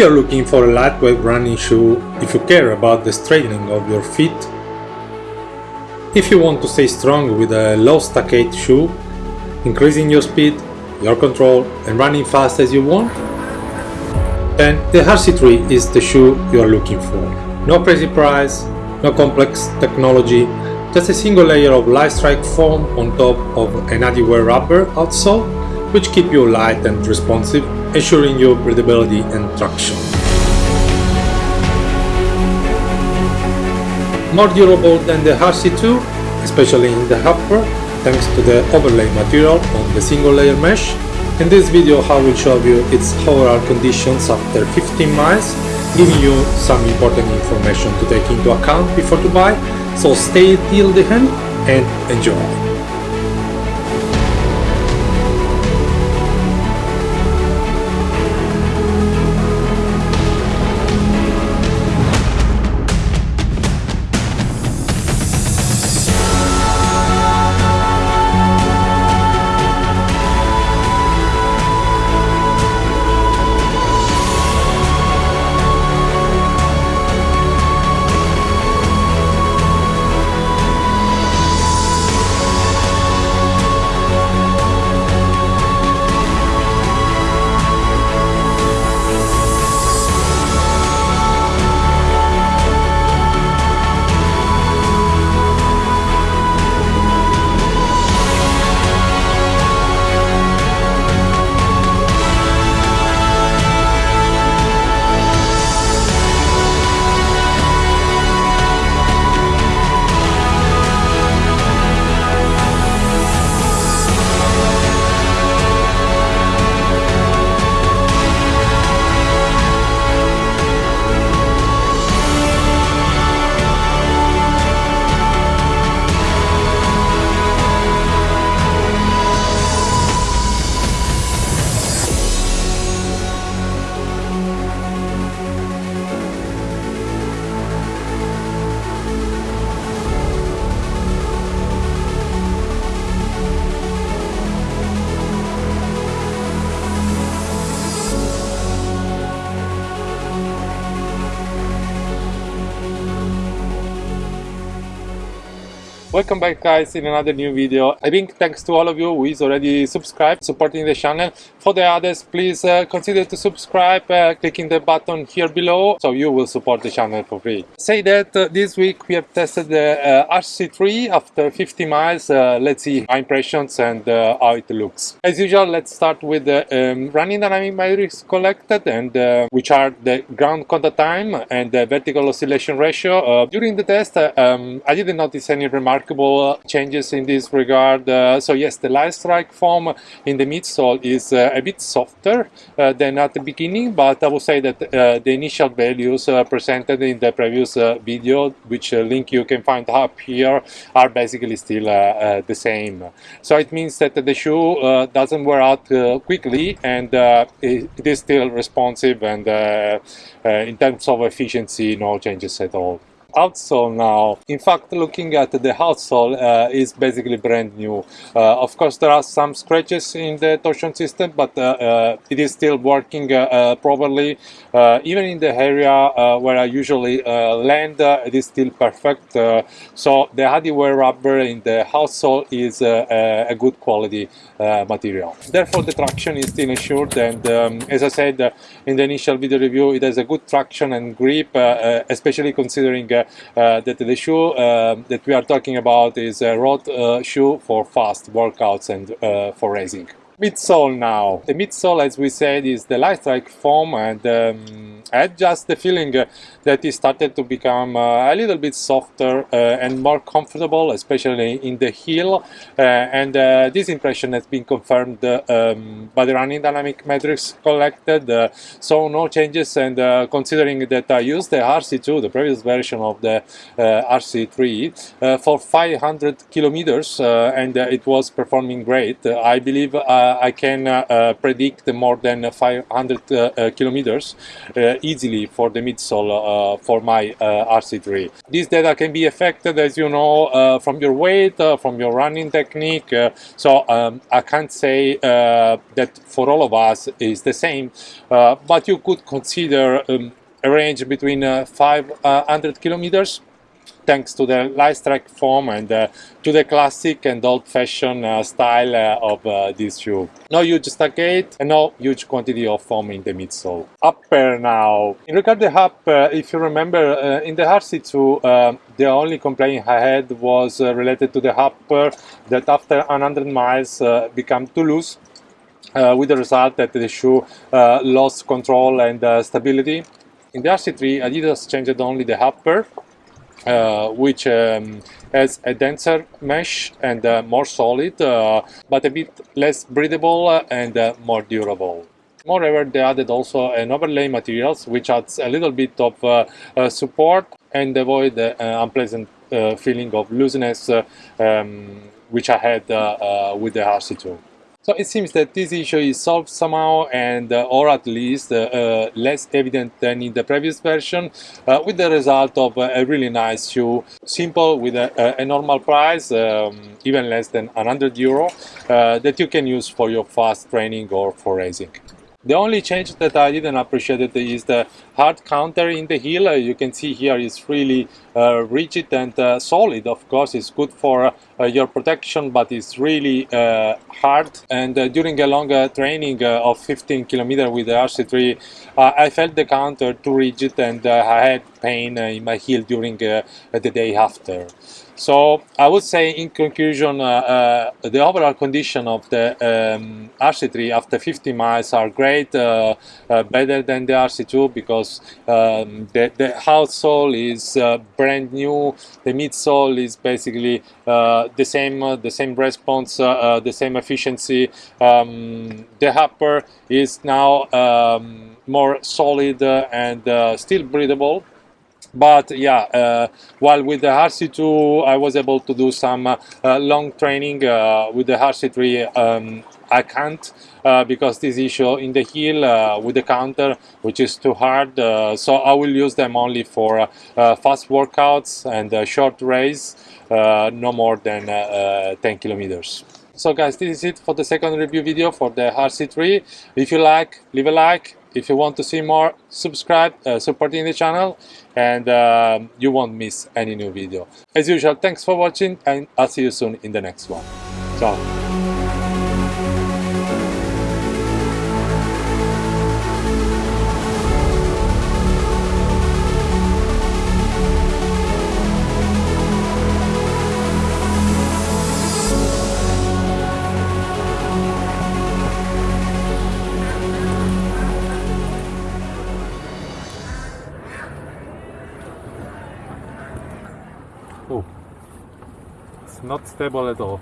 you're looking for a lightweight running shoe, if you care about the straightening of your feet, if you want to stay strong with a low stack height shoe, increasing your speed, your control and running fast as you want, then the RC3 is the shoe you are looking for. No crazy price, no complex technology, just a single layer of light strike foam on top of an Adiwear rubber outsole, which keep you light and responsive, ensuring your breathability and traction. More durable than the RC2, especially in the upper, thanks to the overlay material on the single layer mesh. In this video I will show you its overall conditions after 15 miles, giving you some important information to take into account before to buy, so stay till the end and enjoy! Welcome back guys in another new video. I think thanks to all of you who is already subscribed, supporting the channel. For the others, please uh, consider to subscribe, uh, clicking the button here below, so you will support the channel for free. Say that uh, this week we have tested the uh, RC3 after 50 miles. Uh, let's see my impressions and uh, how it looks. As usual, let's start with the um, running dynamic metrics collected and which are the ground contact time and the vertical oscillation ratio. during the test, um, I didn't notice any remarkable changes in this regard. So yes, the light strike form in the midsole is a bit softer uh, than at the beginning, but I would say that uh, the initial values uh, presented in the previous uh, video, which link you can find up here, are basically still the same. So it means that the shoe doesn't wear out quickly and it, it is still responsive and in terms of efficiency, no changes at all outsole now. In fact, looking at the outsole uh, is basically brand new. Uh, of course, there are some scratches in the torsion system, but uh, uh it is still working uh, uh, properly. even in the area where I usually land, it is still perfect. so the Adiwear rubber in the outsole is a good quality material. Therefore, the traction is still ensured, and um, as I said in the initial video review, it has a good traction and grip, especially considering that the shoe uh, that we are talking about is a road uh, shoe for fast workouts and for racing midsole now. The midsole, as we said, is the light strike foam and um, I had just the feeling uh, that it started to become uh, a little bit softer uh, and more comfortable, especially in the heel. Uh, and uh, this impression has been confirmed um, by the running dynamic metrics collected. so no changes and considering that I used the RC2, the previous version of the RC3, for 500 kilometers and it was performing great, I believe I can uh, uh, predict more than 500 uh, uh, kilometers uh, easily for the midsole uh, for my RC3. This data can be affected, as you know, from your weight, from your running technique. so um, I can't say that for all of us is the same, but you could consider um, a range between 500 kilometers thanks to the Lightstrike foam and uh, to the classic and old-fashioned uh, style uh, of this shoe. No huge stack height and no huge quantity of foam in the midsole. Upper now. In regard to the upper, if you remember, in the RC2, uh, the only complaint I had was related to the upper that after 100 miles became too loose. Uh, with the result that the shoe uh, lost control and uh, stability. In the RC3, Adidas changed only the upper uh, which um, has a denser mesh and uh, more solid, uh, but a bit less breathable and uh, more durable. Moreover, they added also an overlay materials, which adds a little bit of uh, support and avoid the unpleasant feeling of looseness um, which I had with the RC2. So it seems that this issue is solved somehow and uh, or at least uh, uh, less evident than in the previous version uh, with the result of a really nice shoe, simple with a, a normal price, um, even less than 100 euro, uh, that you can use for your fast training or for racing. The only change that I didn't appreciate is the hard counter in the heel. Uh, you can see here it's really uh, rigid and uh, solid. Of course, it's good for uh, your protection, but it's really uh, hard. And uh, during a longer training of 15 kilometer with the RC3, I felt the counter too rigid and I had pain in my heel during the day after. So I would say in conclusion, uh, uh, the overall condition of the um, RC3 after 50 miles are great, uh, uh better than the RC2 because um, the, the outsole is uh, brand new, the midsole is basically uh, the same, the same response, the same efficiency. Um, the upper is now um, more solid and still breathable but yeah uh, while with the RC2 I was able to do some uh, long training uh, with the RC3 um, I can't uh, because this issue in the heel uh, with the counter which is too hard uh, so I will use them only for fast workouts and short race no more than 10 kilometers. So guys this is it for the second review video for the RC3 if you like leave a like if you want to see more subscribe uh, supporting the channel and uh, you won't miss any new video. As usual thanks for watching and i'll see you soon in the next one. Ciao not stable at all.